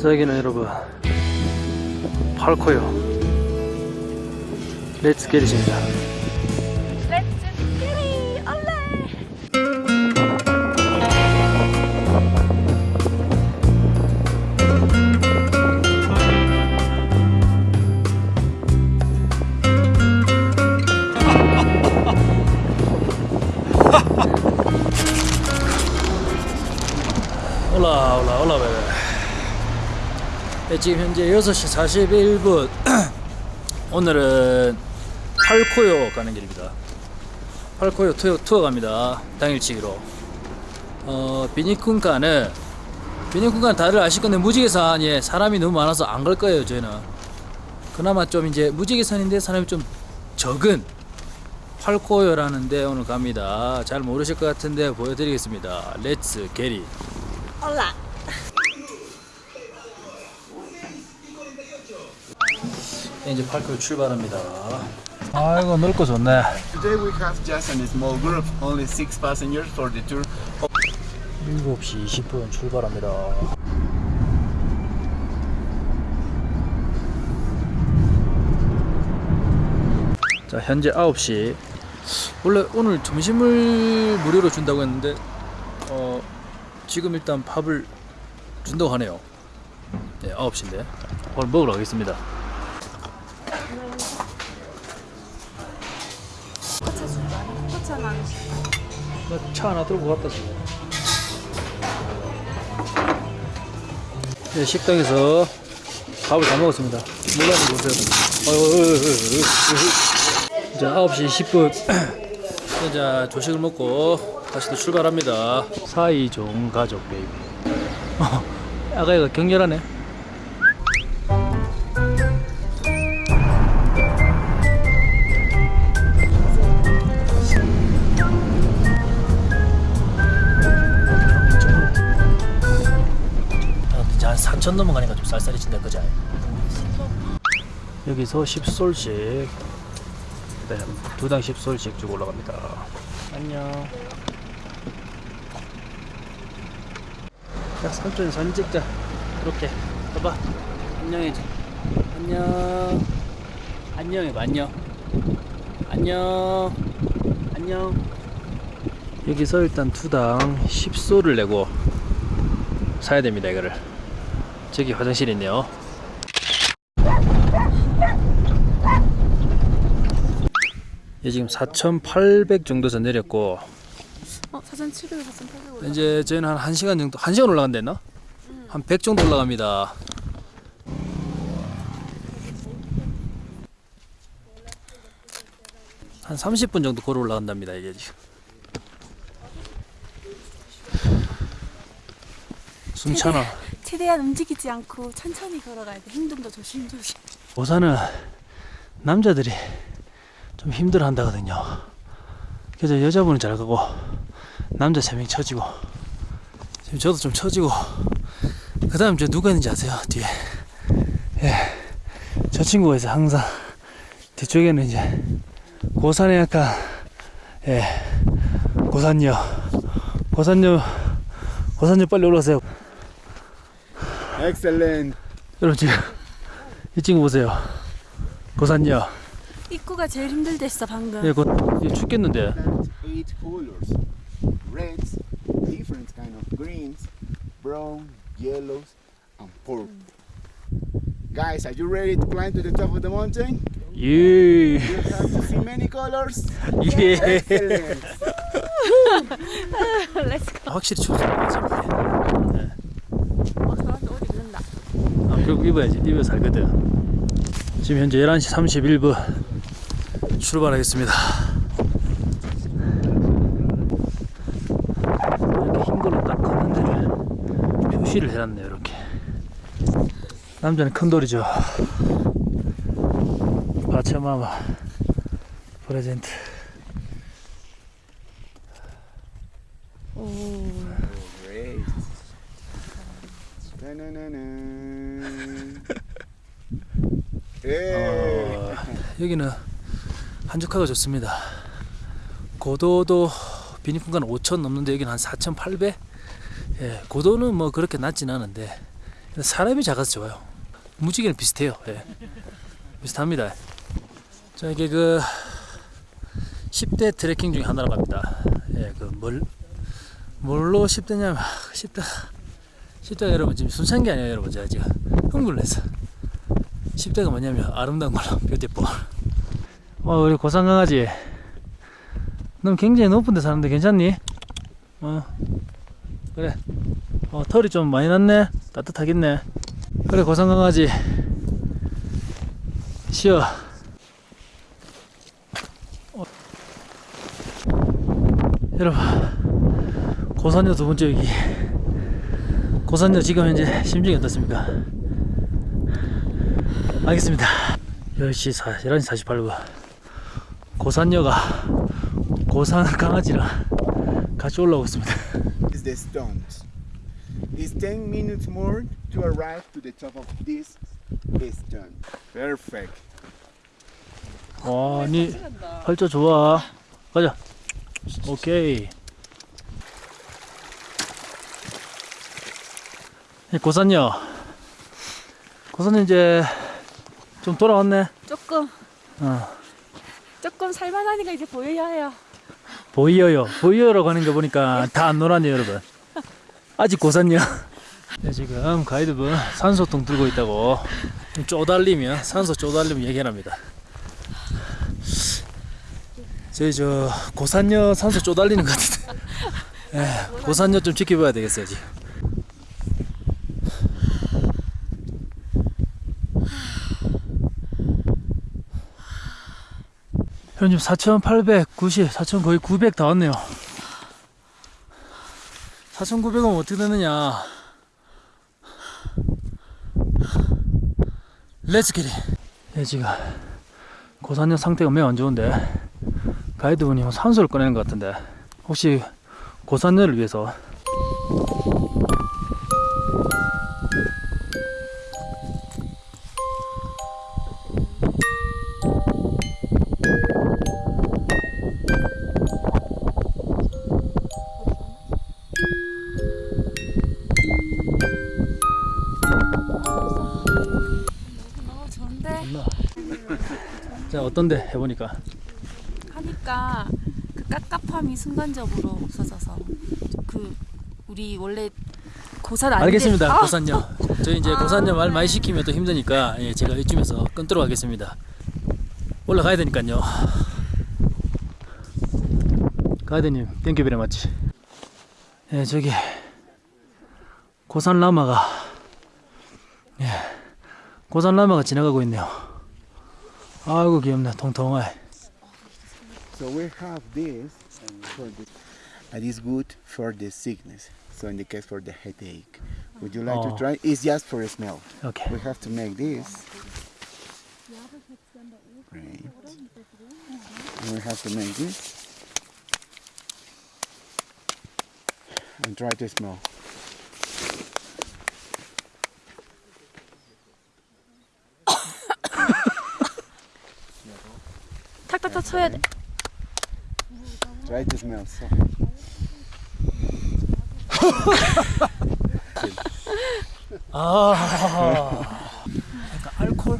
자 여기는 여러분 팔코요. 렛츠 게릿입니다 지금 현재 6시 41분. 오늘은 팔코요 가는 길입니다. 팔코요 투어, 투어 갑니다. 당일치기로. 어 비니쿤가는 비니쿤가 다들 아실 건데 무지개산 예 사람이 너무 많아서 안 갈 거예요 저희는. 그나마 좀 이제 무지개산인데 사람이 좀 적은 팔코요라는데 오늘 갑니다. 잘 모르실 것 같은데 보여드리겠습니다. Let's get it 올라 이제 팔코요 출발합니다. 아이고 넓고 좋네. Today we have just a small group, only six passengers for the tour. 7시 20분 출발합니다. 자, 현재 9시. 원래 오늘 점심을 무료로 준다고 했는데 어, 지금 일단 밥을 준다고 하네요. 네, 9시인데. 오늘 먹으러 가겠습니다. 차 하나 들고 갔다 지금. 네, 식당에서 밥을 다 먹었습니다. 물란히 보세요. 이제 9시 10분. 자, 조식을 먹고 다시 또 출발합니다. 사이좋은 가족 베이비. 어, 아가 얘가 격렬하네. 10선 넘어가니까 좀 쌀쌀해진다 그죠? 여기서 10솔씩 네, 두당 10솔씩 쭉 올라갑니다. 안녕. 자 삼촌 선 찍자. 이렇게. 봐봐. 안녕해줘 안녕. 안녕해봐 안녕. 안녕. 안녕. 여기서 일단 두당 10솔을 내고 사야 됩니다 이거를. 저기 화장실이 있네요 예, 지금 4,800 정도 전 내렸고 어? 4,700, 4,800 올라 이제 저희는 한 1시간 정도 1시간 올라간다 했나? 한100 정도 올라갑니다 한 30분 정도 걸어 올라간답니다 이게 지금 숨차나 최대한 움직이지 않고 천천히 걸어가야 돼. 행동도 조심조심. 오산은 남자들이 좀 힘들어 한다거든요. 그래서 여자분은 잘 가고 남자 세명 처지고 지금 저도 좀 처지고 그 다음 저 누가 있는지 아세요? 뒤에. 예. 저 친구가 있어 항상. 뒤쪽에는 이제 고산에 약간 예. 고산녀. 고산녀 고산녀 빨리 올라오세요 Excellent. 여러분 지금 이 친구 보세요 고산녀 입구가 제일 힘들댔어 방금 예, 곧 이제 죽겠는데 That's eight colors. Reds, different kind of greens, brown, yellows, and purple. Guys, are you ready to climb to the top of the mountain? 예. You have to see many colors. 예. Excellent. 렛츠고 확실히 춥습니 결국 입어야지. 입어 살거든. 지금 현재 11시 31분 출발하겠습니다. 이렇게 흰 걸로 딱 걷는 데를 표시를 해놨네요. 이렇게. 남자는 큰 돌이죠. 바차마마 프레젠트. 오. Hey. 어, 여기는 한적하고 좋습니다. 고도도 비니fun간 5천 넘는데 여기는 한 4,800. 예, 고도는 뭐 그렇게 낮진 않은데 사람이 작아서 좋아요. 무지개는 비슷해요. 예. 비슷합니다. 자 이게 그 10대 트레킹 중에 하나라고 합니다. 예, 그 뭘 뭘로 10대냐면 10대 10대가 여러분 지금 순수한 게 아니에요, 여러분 제가 지금 했어. 10대가 뭐냐면 아름다운 걸로 뷰티풀. 어 우리 고산 강아지. 넌 굉장히 높은 데 사는데 괜찮니? 어 그래. 어 털이 좀 많이 났네. 따뜻하겠네. 그래 고산 강아지. 쉬어. 어. 여러분 고산여 두 번째 여기. 고산여 지금 현재 심정이 어떻습니까? 알겠습니다. 10시 4, 11시 48분. 고산여가 고산 강아지랑 같이 올라오고 있습니다. is the stones. It's 10 minutes more to arrive to the top of this stone. Perfect. 와, 니 활자 좋아. 가자. 오케이. 이 고산여. 고산여 이제 좀 돌아왔네. 조금 어. 조금 살만하니까 이제 보여야 해요. 보이어요. 보이어라고 하는 거 보니까 다 안 놀았네요, 여러분. 아직 고산요. 네, 지금 가이드분 산소통 들고 있다고 좀 쪼달리면 산소 쪼달리면 얘기합니다. 저희 저 고산요 산소 쪼달리는 것 같은데. 예, 고산요 좀 지켜봐야 되겠어요, 지금. 현재 4,890, 4,000 거의 900다 왔네요. 4,900원 어떻게 되느냐? Let's get it. 예, 지금 고산역 상태가 매우 안 좋은데 가이드분이 뭐 산소를 꺼내는 것 같은데 혹시 고산역을 위해서 어떤데 해보니까? 하니까 그 깝깝함이 순간적으로 없어져서 그 우리 원래 고산 아닌데 알겠습니다. 아, 고산역 저희 이제 고산역 말 많이 시키면 또 힘드니까 예, 제가 이쯤에서 끊도록 하겠습니다. 올라가야 되니까요. 가이드님 thank you very much 예 저기 고산 라마가 예 고산 라마가 지나가고 있네요 아이고 귀엽네 통통해 So we have this for the, and it's good for the sickness. So in the case for the headache, would you like Oh. to try? It's just for a smell. 오케이 We have to make this. Right. And we have to make this. And try to smell. 탁탁탁 쳐야 돼. Try. So. 아 약간 알콜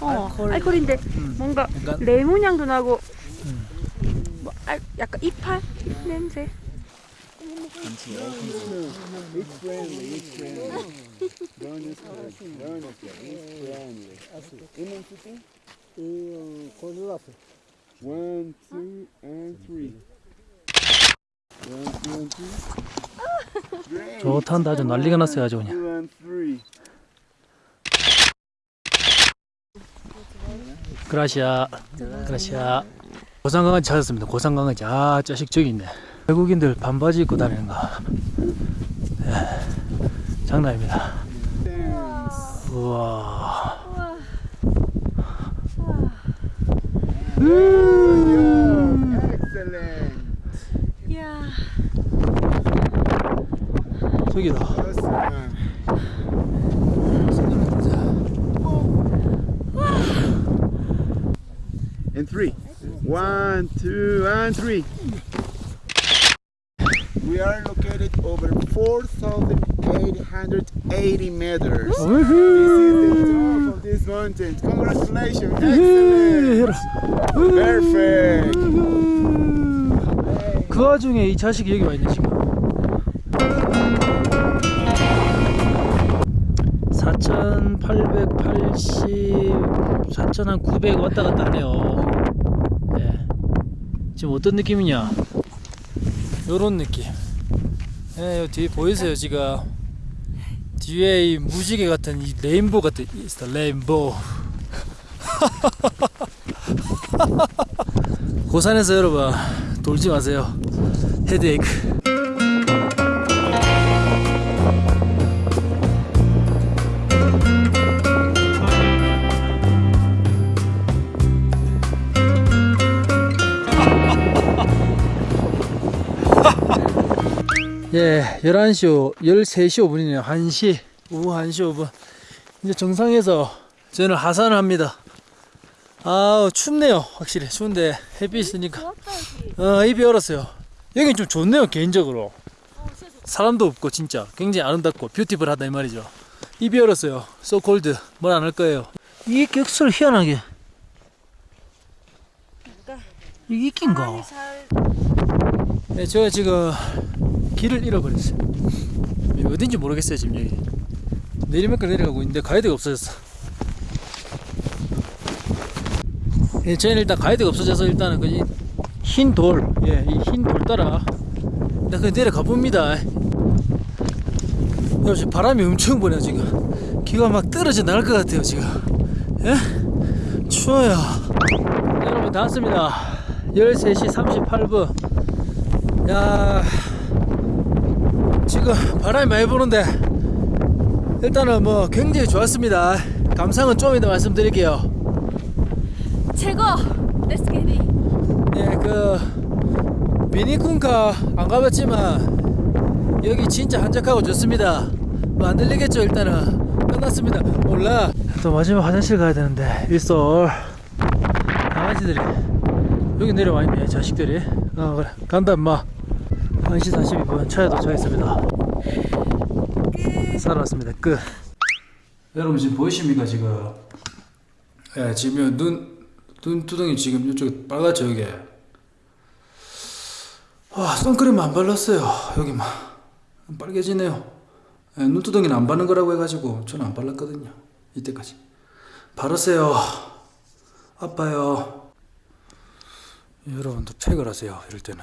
어, 알코올. 알코올인데 뭔가 약간 레몬 향도 나고 뭐 알, 약간 이팔 냄새. One, two, and three. One, two, and three. 좋단다 아주 난리가 났어요 아주 그냥 Two and three. 그라시아 그라시아 고산강아지 찾았습니다 고산강아지 아 자식 저기 있네 외국인들 반바지 입고 다니는 거 예, 장난입니다. 우와 Excellent. 이야. 저기다 Awesome. And three. One, two, and three. We are located over 4,880 meters. This is the top of this mountain. Congratulations! Excellent! Perfect! 그 와중에 이 자식이 여기 와 있네 지금. 4,880, 4,900 왔다 갔다 하네요. 예. 지금 어떤 느낌이냐? 요런 느낌. 예, 요 뒤에 보이세요 지금? 뒤에 이 무지개 같은 이 레인보우 같은 the rainbow. 고산에서 여러분 돌지 마세요. 헤드에이크. 예, 11시, 5, 13시 5분이네요. 1시, 오후 1시 5분. 이제 정상에서 저는 하산을 합니다. 아우, 춥네요. 확실히. 추운데 햇빛 있으니까. 어, 입이 얼었어요. 여긴 좀 좋네요, 개인적으로. 사람도 없고, 진짜. 굉장히 아름답고, 뷰티풀 하다, 이 말이죠. 입이 얼었어요. cold. 뭘안 할 거예요. 이게 격설 희한하게. 이게 잘 네, 제가 지금 길을 잃어버렸어요. 어딘지 모르겠어요, 지금 여기. 내리막길 내려가고 있는데 가이드가 없어졌어. 예, 저희는 일단 가이드가 없어져서 일단은 그흰 돌, 예, 이 흰 돌 따라 일단 그 내려가 봅니다. 여러분, 지금 바람이 엄청 부네요, 지금. 귀가 막 떨어져 나갈 것 같아요, 지금. 예? 추워요. 여러분, 다 왔습니다. 13시 38분. 야 지금 바람이 많이 부는데 일단은 뭐 굉장히 좋았습니다. 감상은 좀 이따 말씀드릴게요. 최고. Let's get it. 예그 비니쿤카 안 가봤지만 여기 진짜 한적하고 좋습니다. 뭐 안 들리겠죠 일단은. 끝났습니다. 몰라. 또 마지막 화장실 가야 되는데 일솔 강아지들이 여기 내려와 있네 자식들이. 어 그래. 간다 임마 1시 42분 차에 도착했습니다. 살아왔습니다. 끝. 여러분 지금 보이십니까 지금? 예 지금 눈 눈두덩이 지금 이쪽에 빨갛죠 여기 와 선크림 안 발랐어요. 여기만 빨개지네요. 예, 눈두덩이는 안 바른 거라고 해가지고 저는 안 발랐거든요 이때까지. 바르세요. 아파요. 여러분도 팩을 하세요 이럴 때는